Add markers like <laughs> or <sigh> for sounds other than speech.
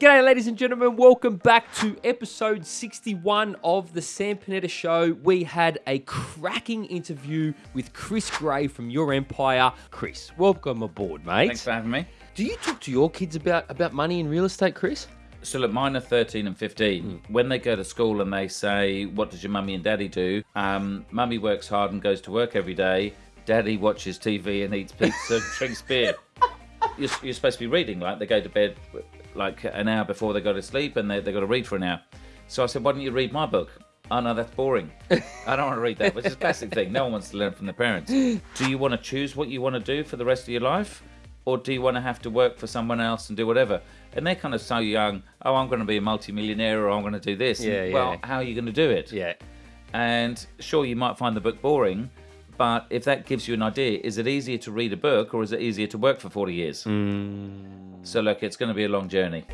G'day, ladies and gentlemen. Welcome back to episode 61 of the Sam Panetta Show. We had a cracking interview with Chris Gray from Your Empire. Chris, welcome aboard, mate. Thanks for having me. Do you talk to your kids about, about money and real estate, Chris? So look, mine are 13 and 15. When they go to school and they say, what does your mummy and daddy do? Um, mummy works hard and goes to work every day. Daddy watches TV and eats pizza and drinks beer. <laughs> You're, you're supposed to be reading, like they go to bed like an hour before they go to sleep and they, they got to read for an hour. So I said, why don't you read my book? Oh no, that's boring. <laughs> I don't want to read that, which is a classic thing. No one wants to learn from their parents. Do you want to choose what you want to do for the rest of your life? Or do you want to have to work for someone else and do whatever? And they're kind of so young, oh, I'm going to be a multimillionaire or I'm going to do this. Yeah, And, yeah. Well, how are you going to do it? Yeah. And sure, you might find the book boring, but if that gives you an idea, is it easier to read a book or is it easier to work for 40 years? Hmm. So look, it's going to be a long journey.